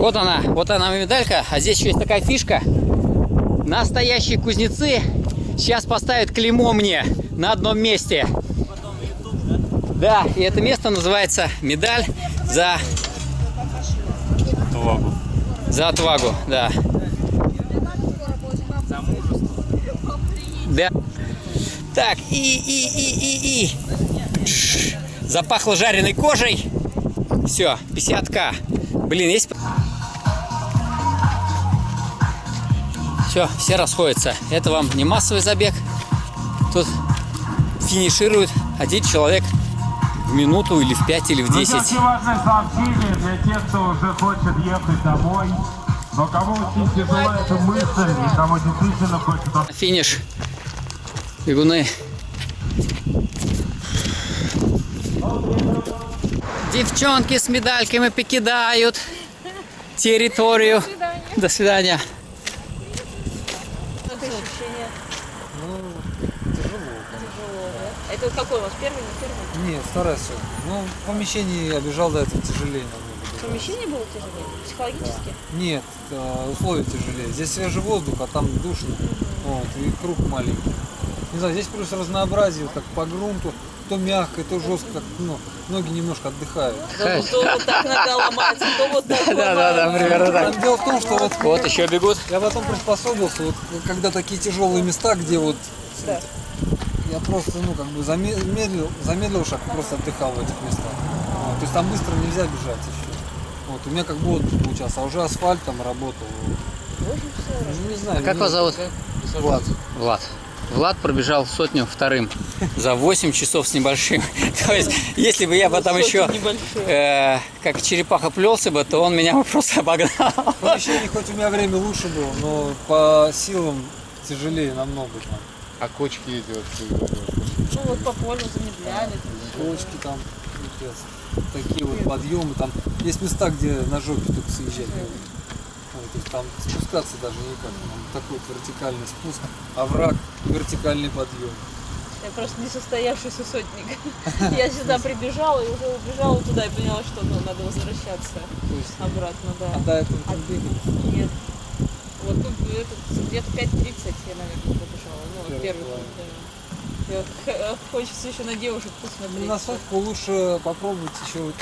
Вот она, вот она медалька. А здесь еще есть такая фишка. Настоящие кузнецы сейчас поставят клеймо мне на одном месте. Да, и это место называется медаль за Отвагу. За отвагу, да. Да. Так, и, и, и, и, и. Запахло жареной кожей. Все, 50к. Блин, есть... Все, все расходятся. Это вам не массовый забег. Тут финиширует один человек в минуту или в 5 или в 10. Друзья, важное сообщение для тех, кто уже хочет ехать домой, но кому очень тяжела эта мысль, и кому действительно хочется Финиш. Бегуны. Девчонки с медальками покидают территорию. До свидания. Это вот какой у вас первый, не первый? Нет, вторая все. Ну, в помещении я бежал до этого тяжелее намного. Помещение было тяжелее? Психологически? Нет, э, условия тяжелее. Здесь свежий воздух, а там душно. Вот, и круг маленький. Не знаю, здесь плюс разнообразие, как по грунту, то мягко, то жестко, как, ну, ноги немножко отдыхают. То, то вот так нога ломается, то вот так Да, да, да, ломается. примерно так. Дело в том, что вот Вот еще бегут. я потом приспособился, вот когда такие тяжелые места, где вот я просто, ну, как бы замедлил, замедлил шаг, и просто отдыхал в этих местах. Вот, то есть там быстро нельзя бежать еще. Вот, у меня как бы отдых получался, а уже асфальт там работал. Ну, не знаю. А как вас зовут? Влад. Влад. Влад пробежал сотню вторым за 8 часов с небольшим. То есть, если бы я потом еще э, как черепаха плелся бы, то он меня бы просто обогнал. В помещении хоть у меня время лучше было, но по силам тяжелее намного там. А кочки идет. Ну вот по полю замедляли. Кочки там, такие вот подъемы, там есть места, где на жопе только съезжать. Там спускаться даже никак. Там такой вот вертикальный спуск, овраг, вертикальный подъем. Я просто несостоявшийся сотник. Я сюда прибежала и уже убежала туда и поняла, что ну, надо возвращаться обратно, да. а до этого бегать. Нет. Вот тут этот, где-то 5.30 я, наверное, побежала. Ну, вот Первый да. Хочется еще на девушек Ну, посмотреть. на сотку лучше попробовать еще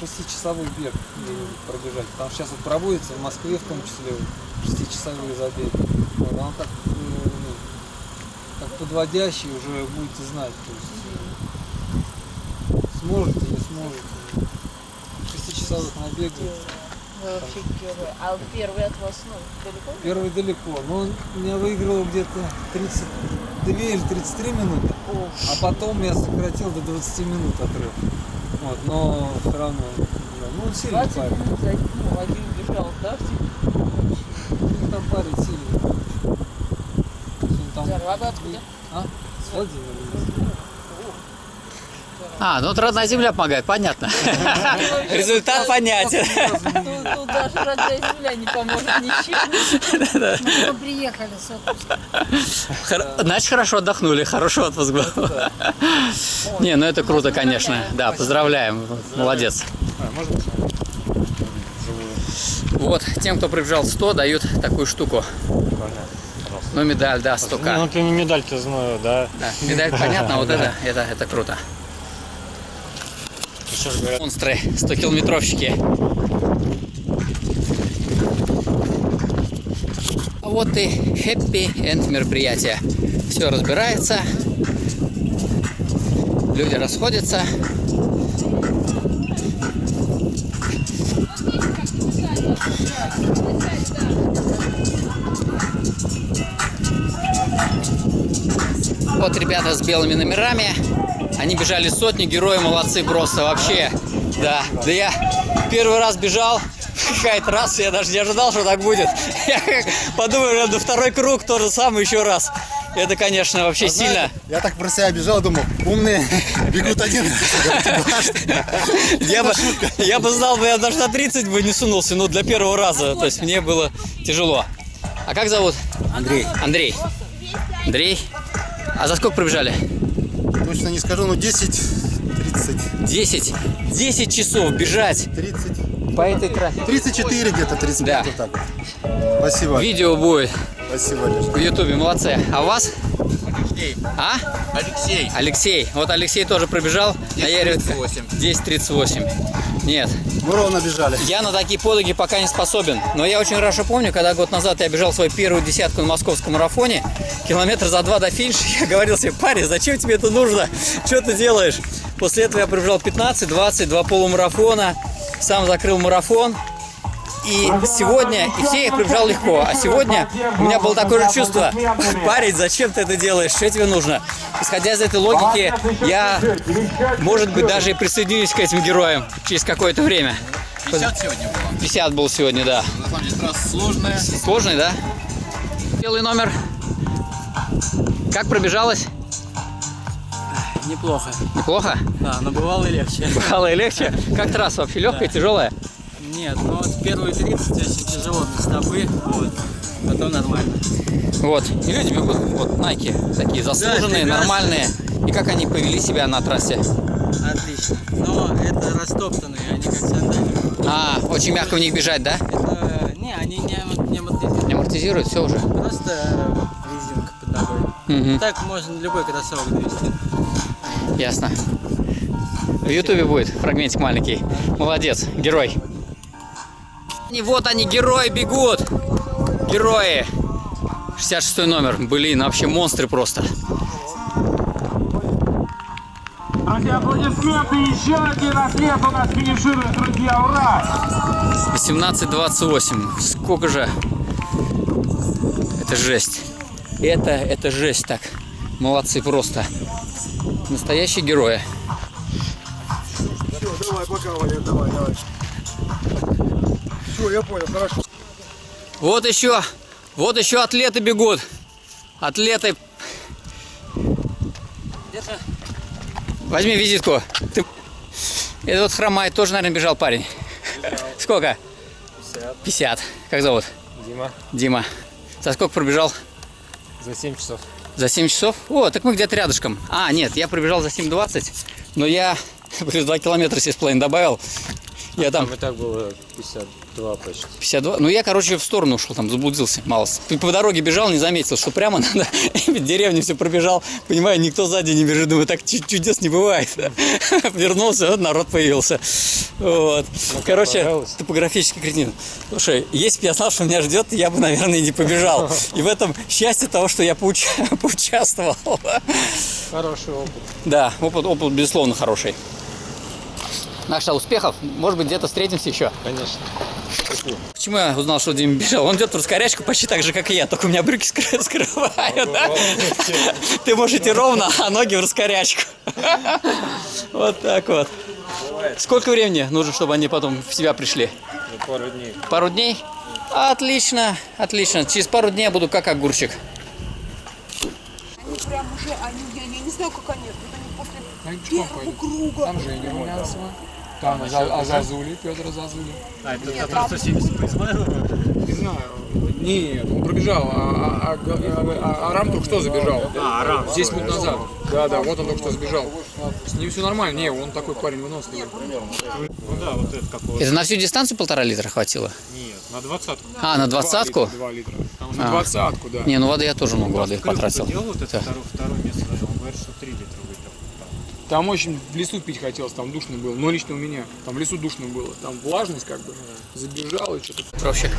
шестичасовой бег где-нибудь пробежать. Потому что сейчас вот проводится в Москве в том числе вот шестичасовые забеги. Вот, оно так, э, ну, как подводящий уже будете знать. То есть, сможете, не сможете. Шестичасовых набегов. Вы вообще первый. А первый от вас, ну, далеко? Первый далеко, но он меня выиграл где-то 32 или 33 минуты, а потом я сократил до 20 минут отрыв. Вот, но все равно, ну он сильный 20 парень. минут за ну, один бежал, да? Ну, там парень сильный. То есть он там- откуда? А? С Владимира. А, ну вот родная земля помогает, понятно. Результат понятен. Тут, даже родная земля не поможет ничем. Мы приехали с отпуска. Значит, хорошо отдохнули, хороший отпуск был. Не, ну это круто, конечно. Да, поздравляем, молодец. Вот, тем, кто пробежал 100, дают такую штуку. Ну, медаль, да, 100к. Ну, ты медаль-то знаю, да. Да, медаль понятно, вот это, это, это круто. Еще говорят, Монстры, 100-километровщики. А вот и happy end мероприятие. Все разбирается. Люди расходятся. Вот ребята с белыми номерами. Они бежали сотни, герои молодцы просто вообще. Да, да я первый раз бежал, какая-то раз, я даже не ожидал, что так будет. Я подумал, на второй круг то же самое еще раз. Это, конечно, вообще сильно. Я так про себя бежал, думал, умные бегут один. Я бы, я бы знал, я даже на 30 бы не сунулся, но для первого раза. То есть мне было тяжело. А как зовут? Андрей, Андрей. Андрей. А за сколько пробежали? Точно не скажу, но 10, 30, 10. 10 часов бежать 30. По этой трассе. 34 где-то, 35 Да. вот так. Спасибо. Видео будет Спасибо, Леш. в Ютубе, молодцы. А у вас? Алексей. А? Алексей. Алексей. Вот Алексей тоже пробежал. на Яре- 10.38. 10.38. Нет, Ровно бежали. я на такие подвиги пока не способен. Но я очень хорошо помню, когда год назад я бежал свою первую десятку на московском марафоне, километр за два до финиша, я говорил себе, парень, зачем тебе это нужно? Что ты делаешь? После этого я пробежал 15, 20, два полумарафона, сам закрыл марафон. И сегодня, и все их пробежал легко. А сегодня у меня было такое же чувство. Парень, зачем ты это делаешь? Что тебе нужно? Исходя из этой логики, я, может быть, даже и присоединюсь к этим героям через какое-то время. 50 сегодня было. 50 был сегодня, да. На самом деле трасса сложная. Сложный, да? Белый номер. Как пробежалось? Неплохо. Неплохо? Да, но бывало и легче. Бывало и легче. Как трасса вообще легкая, тяжелая? Нет, ну вот первые 30 очень тяжело на стопы, вот. Потом нормально. Вот. И люди бегут, вот, Nike, такие заслуженные, прекрасно. нормальные. И как они повели себя на трассе? Отлично. Но это растоптанные, они как сандали. А, очень мягко в них бежать, да? Это, не, они не, не амортизируют. Не амортизируют, все уже. Просто э, резинка под ногой. Мгм. Так можно любой кроссовок довести. Ясно. В Ютубе будет фрагментик маленький. Молодец, герой. И вот они, герои бегут. Герои. 66 номер. Блин, вообще монстры просто. Друзья, аплодисменты. Еще один атлет у нас финиширует, друзья. Ура! 18-28. Сколько же? Это жесть. Это, это жесть так. Молодцы просто. Настоящие герои. Давай, пока, Валер, давай, давай. Все, я понял, хорошо. Вот еще, вот еще атлеты бегут. Атлеты. Возьми визитку. Ты... Это вот хромает, тоже, наверное, бежал парень. Сколько? 50. 50. Как зовут? Дима, Дима. За сколько пробежал? за 7 часов. За 7 часов? О, так мы где-то рядышком. А, нет, я пробежал за 7.20, но я плюс 2 километра 7,5 добавил. Я там Там и так было 52 почти. 52. Ну, я, короче, в сторону ушел, там заблудился мало. По, дороге бежал, не заметил, что прямо надо. Деревню все пробежал. Понимаю, никто сзади не бежит. Думаю, так чу- чудес не бывает. Вернулся, вот народ появился. Вот. Короче, понравилось? топографический кретин. Слушай, если бы я знал, что меня ждет, я бы, наверное, не побежал. И в этом счастье того, что я поуча- поучаствовал. Хороший опыт. Да, опыт, опыт безусловно, хороший. Наша успехов. Может быть, где-то встретимся еще. Конечно. Почему я узнал, что Дима бежал? Он идет в раскорячку почти так же, как и я, только у меня брюки скры- скрывают. да? Ты можешь идти ровно, а ноги в раскорячку. Вот так вот. Сколько времени нужно, чтобы они потом в себя пришли? Ну, пару дней. Пару дней? Отлично, отлично. Через пару дней я буду как огурчик. Они прям уже, они, я, я не знаю, как они, они после первого круга. Там Женя Румянцева, там Аза- Азазули, Петр Азазули. А, это который 170 по Измайлову? Не знаю. Нет, он пробежал, а, а, а, а Арам только что забежал. А, Арам. 10 минут назад. Да, да, вот он только что сбежал. С ним все нормально. Не, он такой парень выносливый. Ну да, вот это какого Это на всю дистанцию полтора литра хватило? Нет, на двадцатку. А, на двадцатку? 2 литра. Там На А. двадцатку, да. Не, ну воды я тоже много воды потратил. делал вот это второе место занял. Он говорит, что 3 литра выпил. Там очень в лесу пить хотелось, там душно было. Но лично у меня. Там в лесу душно было. Там влажность как бы. Забежал и что-то. Пробщик.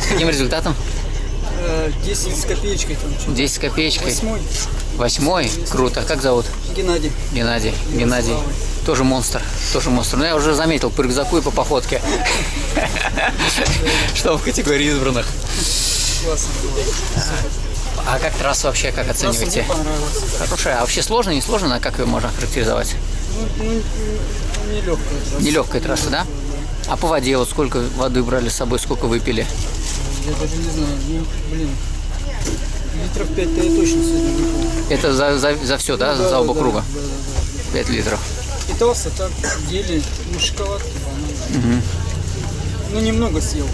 С каким результатом? 10 с копеечкой там. 10 с копеечкой. Восьмой. Восьмой? Круто. Как зовут? Геннадий. Геннадий. Геннадий. Тоже монстр. Тоже монстр. Но я уже заметил по рюкзаку и по походке. Что в категории избранных. Классно было. А как трасса вообще, как оцениваете? Хорошая. А вообще сложно, не сложно? А как ее можно характеризовать? Нелегкая. Нелегкая трасса, да? А по воде вот сколько воды брали с собой, сколько выпили? Я даже не знаю. Ну, блин. Литров 5-то я точно сегодня выпил. Это за, за, за все, да? За оба да, круга? Да, да, 5 литров. да. Питался так, еле, ну, шоколадки, бананы. Ну, немного съел.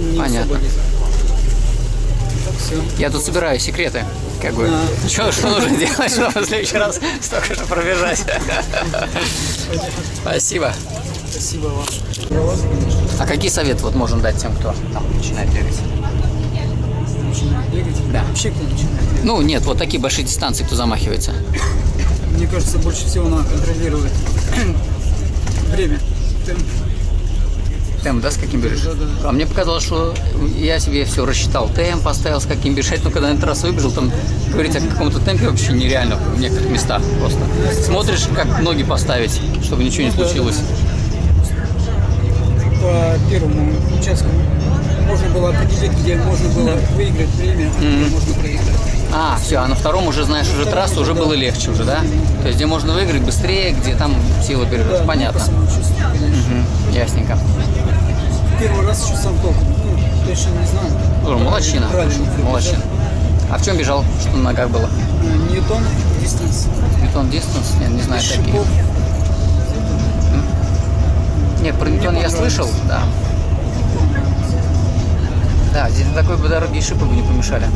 Не Понятно. особо лезет. Так, все. Я тут собираю секреты. Как бы. Что, что нужно делать, чтобы в следующий раз столько же пробежать? Спасибо. Спасибо вам. А какие советы вот можно дать тем, кто там начинает бегать? Начинает бегать. Да. Вообще кто начинает бегать. Ну, нет, вот такие большие дистанции, кто замахивается. Мне кажется, больше всего надо контролировать время. Темп. Темп, да, с каким бежишь? Да, да. А мне показалось, что я себе все рассчитал. Темп поставил, с каким бежать. Но когда на трассу выбежал, там говорить о каком-то темпе вообще нереально в некоторых местах просто. Смотришь, как ноги поставить, чтобы ничего не Ну случилось. По первому участку можно было определить, где можно было выиграть время, а где можно проиграть. А, все, а на втором уже знаешь уже трассу, уже было легче уже, да? То есть где можно выиграть быстрее, где там силы берешь. Понятно. Мгм, Ясненько. Первый раз еще сам толком. Ну, точно не знаю. Слушай, молодчина. Молодчина. А в чем бежал? Что на ногах было? Ньютон, дистанс. Ньютон дистанс? Нет, не знаю такие. Нет, про Ньютон я слышал, да. Да, здесь на такой бы дороге и шипы бы не помешали.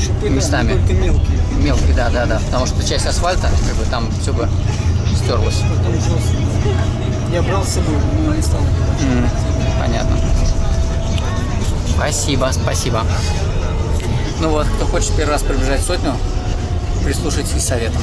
Шипы, Местами. только мелкие. Мелкие, да, да, да. Потому что часть асфальта, как бы там все бы стерлось. Я брал с собой, но не стал. М, Понятно. Спасибо, спасибо. Ну вот, кто хочет первый раз пробежать сотню, прислушайтесь к советам.